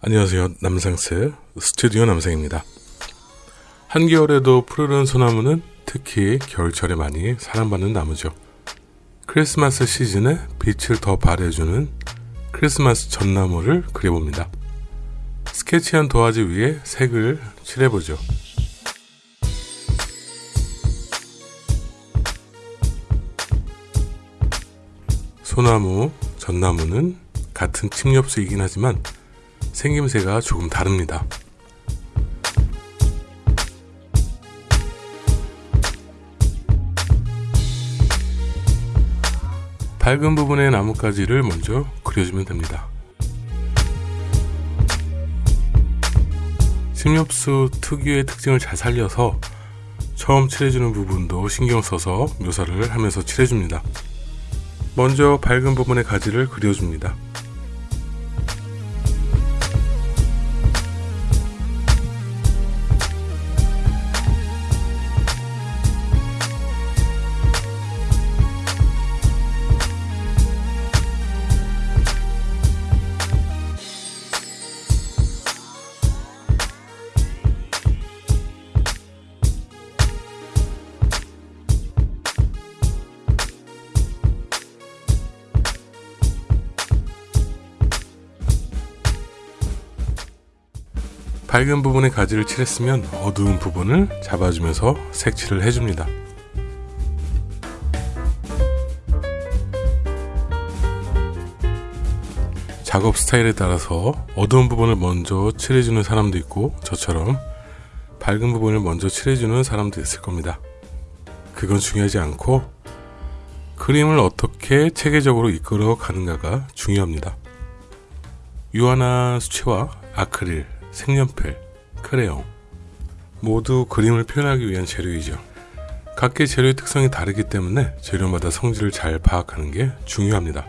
안녕하세요. 남상스 스튜디오 남상입니다. 한겨울에도 푸르른 소나무는 특히 겨울철에 많이 사랑받는 나무죠. 크리스마스 시즌에 빛을 더 발해주는 크리스마스 전나무를 그려봅니다. 스케치한 도화지 위에 색을 칠해보죠. 소나무, 전나무는 같은 침 엽수이긴 하지만 생김새가 조금 다릅니다. 밝은 부분의 나뭇가지를 먼저 그려주면 됩니다. 침엽수 특유의 특징을 잘 살려서 처음 칠해주는 부분도 신경 써서 묘사를 하면서 칠해줍니다. 먼저 밝은 부분의 가지를 그려줍니다. 밝은 부분의 가지를 칠했으면 어두운 부분을 잡아주면서 색칠을 해줍니다. 작업 스타일에 따라서 어두운 부분을 먼저 칠해주는 사람도 있고 저처럼 밝은 부분을 먼저 칠해주는 사람도 있을 겁니다. 그건 중요하지 않고 그림을 어떻게 체계적으로 이끌어 가는가가 중요합니다. 유화나 수채화, 아크릴, 색연필, 크레용 모두 그림을 표현하기 위한 재료이죠. 각기 재료의 특성이 다르기 때문에 재료마다 성질을 잘 파악하는 게 중요합니다.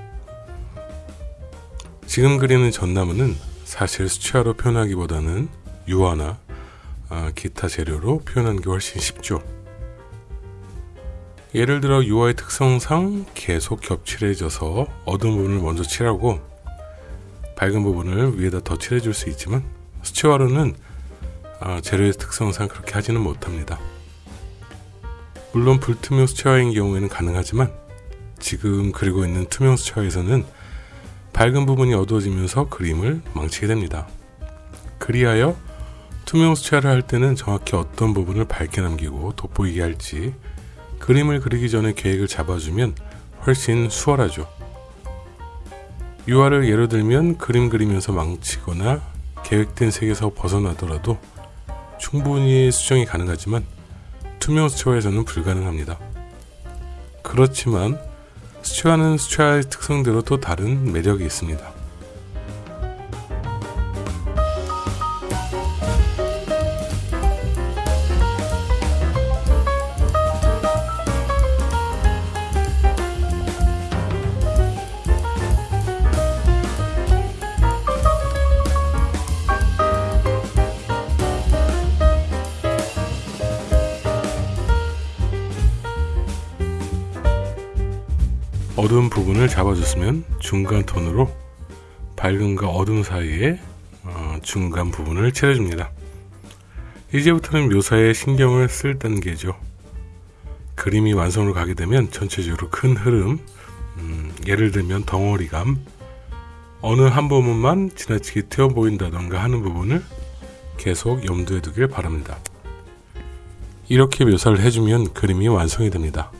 지금 그리는 전나무는 사실 수채화로 표현하기보다는 유화나 아, 기타 재료로 표현하는 게 훨씬 쉽죠. 예를 들어 유화의 특성상 계속 겹칠해져서 어두운 부분을 먼저 칠하고 밝은 부분을 위에다 더 칠해줄 수 있지만 수채화로는 아, 재료의 특성상 그렇게 하지는 못합니다. 물론 불투명 수채화인 경우에는 가능하지만 지금 그리고 있는 투명 수채화에서는 밝은 부분이 어두워지면서 그림을 망치게 됩니다. 그리하여 투명 수채화를 할 때는 정확히 어떤 부분을 밝게 남기고 돋보이게 할지 그림을 그리기 전에 계획을 잡아주면 훨씬 수월하죠. 유화를 예로 들면 그림 그리면서 망치거나 계획된 색에서 벗어나더라도 충분히 수정이 가능하지만 투명 수채화에서는 불가능합니다. 그렇지만 수채화는 수채화의 특성대로 또 다른 매력이 있습니다. 어두운 부분을 잡아줬으면 중간 톤으로 밝음과 어둠 사이에 어, 중간 부분을 칠해줍니다. 이제부터는 묘사에 신경을 쓸 단계죠. 그림이 완성으로 가게 되면 전체적으로 큰 흐름, 음, 예를 들면 덩어리감, 어느 한 부분만 지나치게 튀어 보인다던가 하는 부분을 계속 염두에 두길 바랍니다. 이렇게 묘사를 해주면 그림이 완성이 됩니다.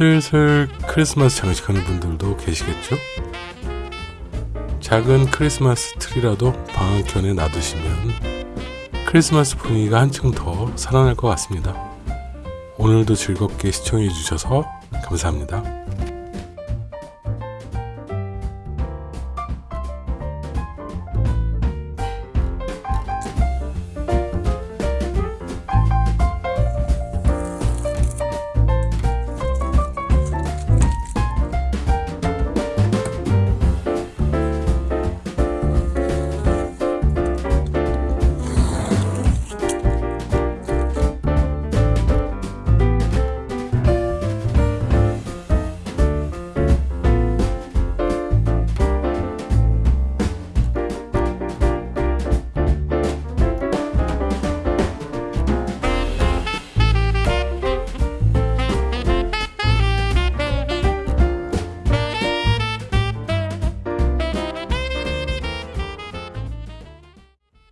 슬슬 크리스마스 장식하는 분들도 계시겠죠? 작은 크리스마스 트리라도 방앗간에 놔두시면 크리스마스 분위기가 한층 더 살아날 것 같습니다. 오늘도 즐겁게 시청해 주셔서 감사합니다.